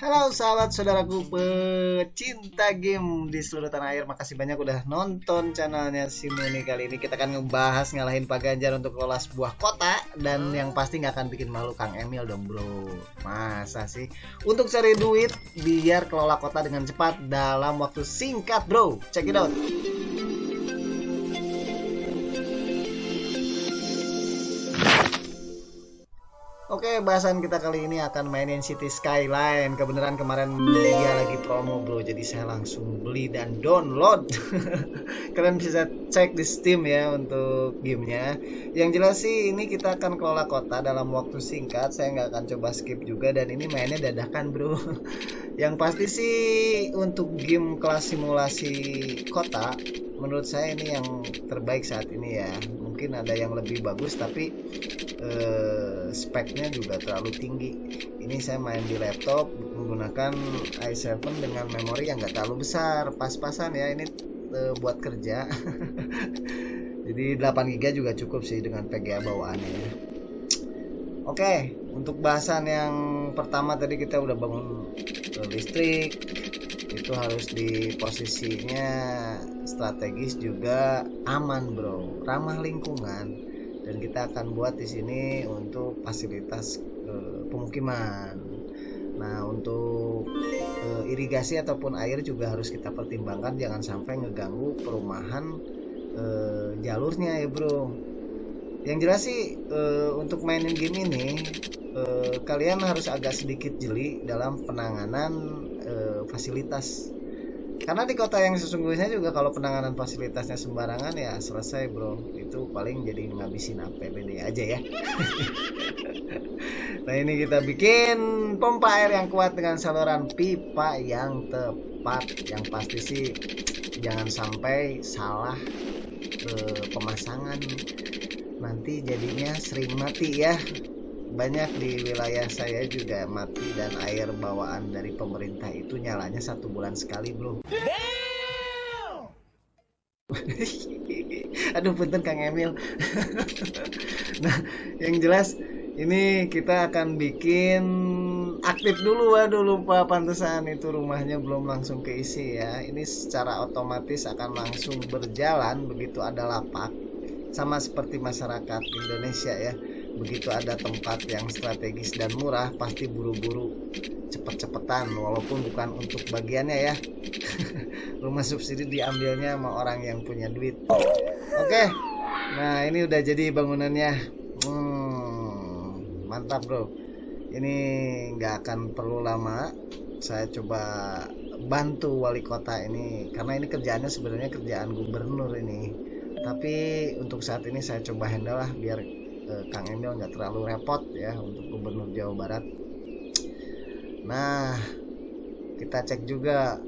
Halo sahabat saudaraku pecinta game di seluruh tanah air. Makasih banyak udah nonton channelnya Simuni Kali ini. Kita akan ngebahas ngalahin Pak Ganjar untuk kelola sebuah kota. Dan yang pasti nggak akan bikin malu Kang Emil dong bro. Masa sih? Untuk cari duit biar kelola kota dengan cepat dalam waktu singkat bro. Check it out Oke, bahasan kita kali ini akan mainin City Skyline. Kebenaran kemarin dia lagi promo, bro. Jadi saya langsung beli dan download. Kalian bisa cek di Steam ya untuk gamenya. Yang jelas sih ini kita akan kelola kota dalam waktu singkat. Saya nggak akan coba skip juga dan ini mainnya dadakan, bro. Yang pasti sih untuk game kelas simulasi kota, menurut saya ini yang terbaik saat ini ya. Mungkin ada yang lebih bagus tapi eh, speknya juga terlalu tinggi. Ini saya main di laptop menggunakan i7 dengan memori yang nggak terlalu besar. Pas-pasan ya ini eh, buat kerja. Jadi 8 GB juga cukup sih dengan VGA bawaannya. Ya oke untuk bahasan yang pertama tadi kita udah bangun eh, listrik. Itu harus di posisinya strategis juga aman bro ramah lingkungan dan kita akan buat di sini untuk fasilitas e, pemukiman. Nah, untuk e, irigasi ataupun air juga harus kita pertimbangkan jangan sampai ngeganggu perumahan e, jalurnya ya, Bro. Yang jelas sih e, untuk mainin game ini kalian harus agak sedikit jeli dalam penanganan fasilitas karena di kota yang sesungguhnya juga kalau penanganan fasilitasnya sembarangan ya selesai bro. Itu paling jadi ngabisin APBD aja ya. Nah ini kita bikin pompa air yang kuat dengan saluran pipa yang tepat. Yang pasti sih jangan sampai salah eh, pemasangan. Nanti jadinya sering mati ya banyak di wilayah saya juga mati dan air bawaan dari pemerintah itu nyalanya satu bulan sekali bro. Aduh punten Kang Emil. Nah yang jelas ini kita akan bikin aktif dulu. Waduh lupa pantesan itu rumahnya belum langsung keisi ya. Ini secara otomatis akan langsung berjalan begitu ada lapak sama seperti masyarakat Indonesia ya begitu ada tempat yang strategis dan murah pasti buru-buru cepet-cepetan walaupun bukan untuk bagiannya ya. Rumah subsidi diambilnya sama orang yang punya duit. Oke nah ini udah jadi bangunannya. Hmm, mantap bro. Ini nggak akan perlu lama. Saya coba bantu wali kota ini karena ini kerjaannya sebenarnya kerjaan gubernur ini. Tapi untuk saat ini saya coba handle lah biar eh, Kang Emil nggak terlalu repot ya untuk Gubernur Jawa Barat. Nah, kita cek juga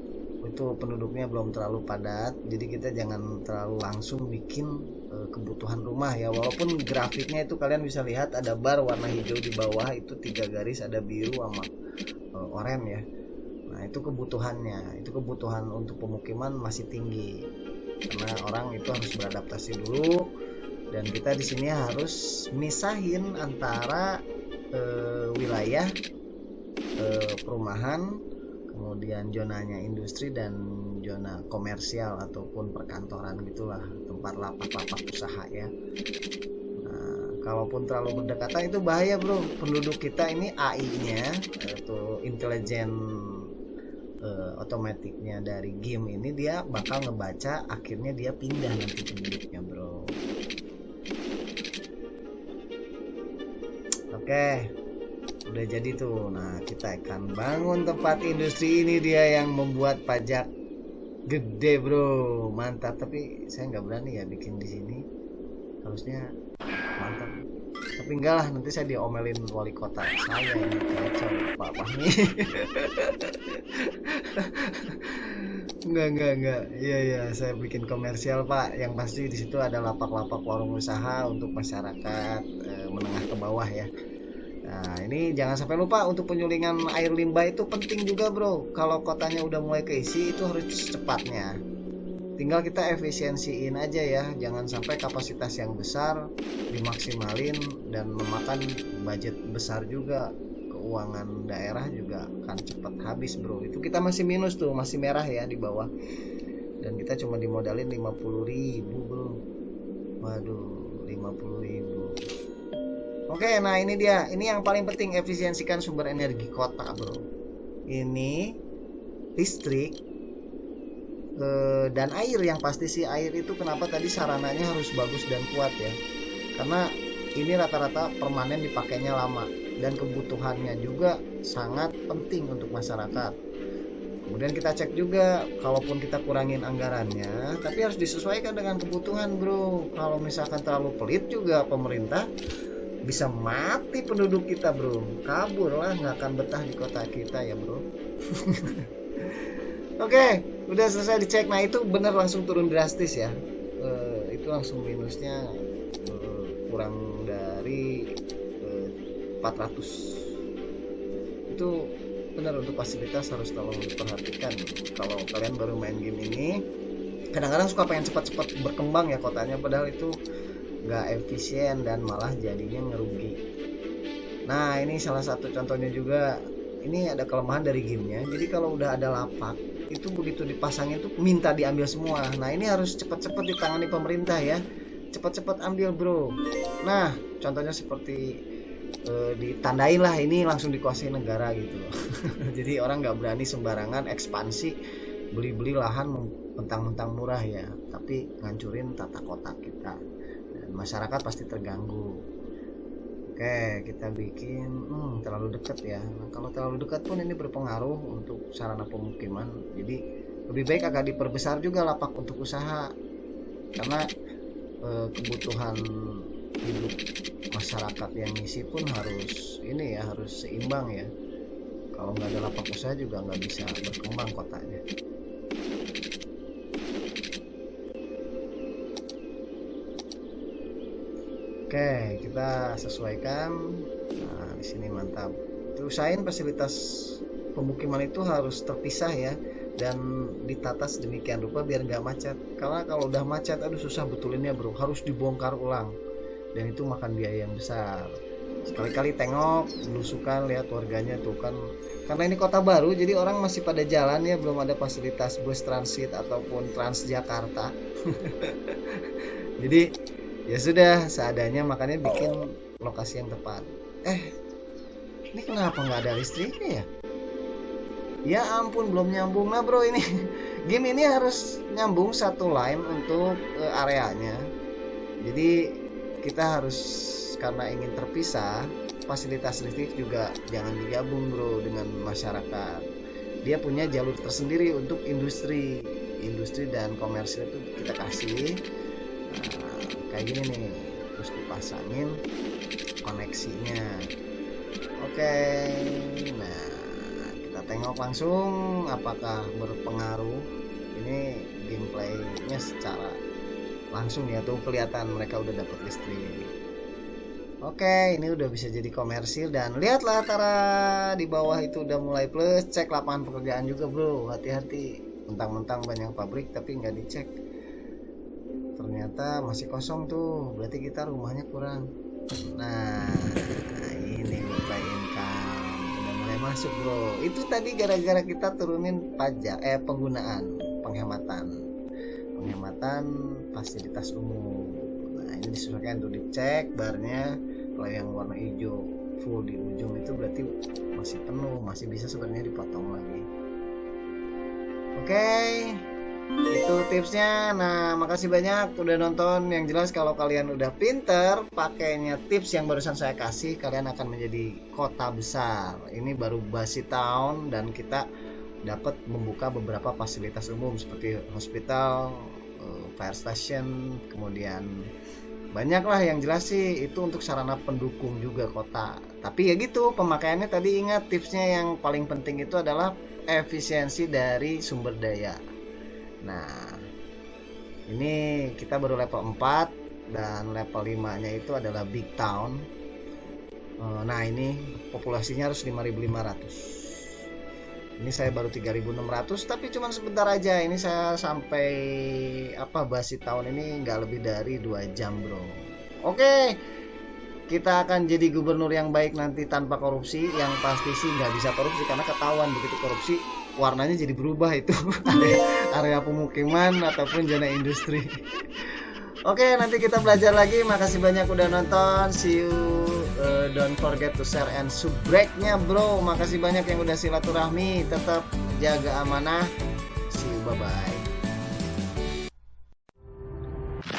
itu penduduknya belum terlalu padat, jadi kita jangan terlalu langsung bikin eh, kebutuhan rumah ya. Walaupun grafiknya itu kalian bisa lihat ada bar warna hijau di bawah itu tiga garis, ada biru sama eh, oranye ya. Nah, itu kebutuhannya. Itu kebutuhan untuk pemukiman masih tinggi. Karena orang itu harus beradaptasi dulu dan kita di sini harus misahin antara e, wilayah e, perumahan kemudian zonanya industri dan zona komersial ataupun perkantoran gitulah tempat lapak-lapak usaha ya. Nah kalaupun terlalu berdekatan itu bahaya bro. Penduduk kita ini AI nya itu intelijen uh, otomatiknya dari game ini dia bakal ngebaca akhirnya dia pindah nanti penduduknya bro Oke, udah jadi tuh. Nah, kita akan bangun tempat industri ini dia yang membuat pajak gede, bro. Mantap. Tapi saya nggak berani ya bikin di sini. Harusnya mantap. Tapi enggak lah, nanti saya diomelin wali kota saya ini kacau Pak Fahmi. enggak, enggak, enggak. Iya, iya, saya bikin komersial, Pak. Yang pasti di situ ada lapak-lapak warung usaha untuk masyarakat eh, menengah ke bawah ya Nah, ini jangan sampai lupa untuk penyulingan air limbah itu penting juga, Bro. Kalau kotanya udah mulai keisi itu harus secepatnya. Tinggal kita efisiensiin aja ya, jangan sampai kapasitas yang besar dimaksimalin dan memakan budget besar juga. Keuangan daerah juga akan cepat habis bro. Itu kita masih minus tuh masih merah ya di bawah. Dan kita cuma dimodalin 50 ribu bro. Waduh 50 oke nah ini dia. Ini yang paling penting efisiensikan sumber energi kota bro. Ini listrik eh, dan air. Yang pasti sih air itu kenapa tadi sarananya harus bagus dan kuat ya? Karena ini rata-rata permanen dipakainya lama dan kebutuhannya juga sangat penting untuk masyarakat. Kemudian kita cek juga kalaupun kita kurangin anggarannya tapi harus disesuaikan dengan kebutuhan bro. Kalau misalkan terlalu pelit juga pemerintah bisa mati penduduk kita bro. Kabur lah nggak akan betah di kota kita ya bro. Oke udah selesai dicek. Nah itu bener langsung turun drastis ya. E, itu langsung minusnya e, kurang dari e, eh, 400 itu benar untuk fasilitas harus tolong diperhatikan. Kalau kalian baru main game ini kadang-kadang suka pengen cepat-cepat berkembang ya kotanya. Padahal itu nggak efisien dan malah jadinya ngerugi. Nah ini salah satu contohnya juga. Ini ada kelemahan dari gamenya. Jadi kalau udah ada lapak itu begitu dipasangin tuh minta diambil semua. Nah ini harus cepat-cepat ditangani pemerintah ya. Cepat-cepat ambil bro. Nah contohnya seperti e, ditandain lah. Ini langsung dikuasai negara gitu. Jadi orang nggak berani sembarangan ekspansi beli-beli lahan mentang-mentang murah ya. Tapi ngancurin tata kota kita masyarakat pasti terganggu. Oke kita bikin hmm, terlalu dekat ya. Nah, kalau terlalu dekat pun ini berpengaruh untuk sarana pemukiman. Jadi lebih baik agak diperbesar juga lapak untuk usaha. Karena e, kebutuhan hidup masyarakat yang ngisi pun harus ini ya harus seimbang ya. Kalau nggak ada lapak usaha juga nggak bisa berkembang kotanya oke kita sesuaikan. Nah di sini mantap. Usahain fasilitas pemukiman itu harus terpisah ya dan ditata sedemikian rupa biar nggak macet. Karena kalau udah macet aduh susah betulinnya bro. Harus dibongkar ulang. Dan itu makan biaya yang besar. Sekali-kali tengok belusukan lihat warganya tuh kan. Karena ini kota baru jadi orang masih pada jalan ya belum ada fasilitas bus transit ataupun Transjakarta. Jadi ya sudah seadanya makanya bikin lokasi yang tepat. Eh ini kenapa nggak ada listriknya ya? Ya ampun belum nyambung nah bro ini. Game ini harus nyambung satu line untuk uh, areanya. Jadi kita harus karena ingin terpisah fasilitas listrik juga jangan digabung bro dengan masyarakat. Dia punya jalur tersendiri untuk industri. Industri dan komersil itu kita kasih kayak gini nih terus dipasangin koneksinya oke nah kita tengok langsung apakah berpengaruh ini gameplaynya secara langsung ya tuh kelihatan mereka udah dapat listrik Oke, ini udah bisa jadi komersil dan lihatlah Tara di bawah itu udah mulai plus. Cek lapangan pekerjaan juga, Bro. Hati-hati. Mentang-mentang banyak pabrik tapi nggak dicek. Ternyata masih kosong tuh. Berarti kita rumahnya kurang. Nah, ini buka income. Udah mulai masuk, Bro. Itu tadi gara-gara kita turunin pajak eh penggunaan, penghematan penghematan fasilitas umum nah ini disesuaikan untuk dicek barnya kalau yang warna hijau full di ujung itu berarti masih penuh masih bisa sebenarnya dipotong lagi oke itu tipsnya nah makasih banyak udah nonton yang jelas kalau kalian udah pinter pakainya tips yang barusan saya kasih kalian akan menjadi kota besar ini baru basi town dan kita dapat membuka beberapa fasilitas umum seperti hospital, eh, fire station, kemudian banyaklah yang jelas sih itu untuk sarana pendukung juga kota. Tapi ya gitu, pemakaiannya tadi ingat tipsnya yang paling penting itu adalah efisiensi dari sumber daya. Nah, ini kita baru level 4 dan level 5-nya itu adalah big town. Eh, nah, ini populasinya harus 5500 ini saya baru 3600 tapi cuma sebentar aja. Ini saya sampai apa basi tahun ini nggak lebih dari dua jam bro. Oke kita akan jadi gubernur yang baik nanti tanpa korupsi. Yang pasti sih nggak bisa korupsi karena ketahuan begitu korupsi warnanya jadi berubah itu area, pemukiman ataupun zona industri Oke, nanti kita belajar lagi. Makasih banyak udah nonton. See you. Uh, don't forget to share and subscribe-nya, bro. Makasih banyak yang udah silaturahmi. Tetap jaga amanah. See you. Bye bye.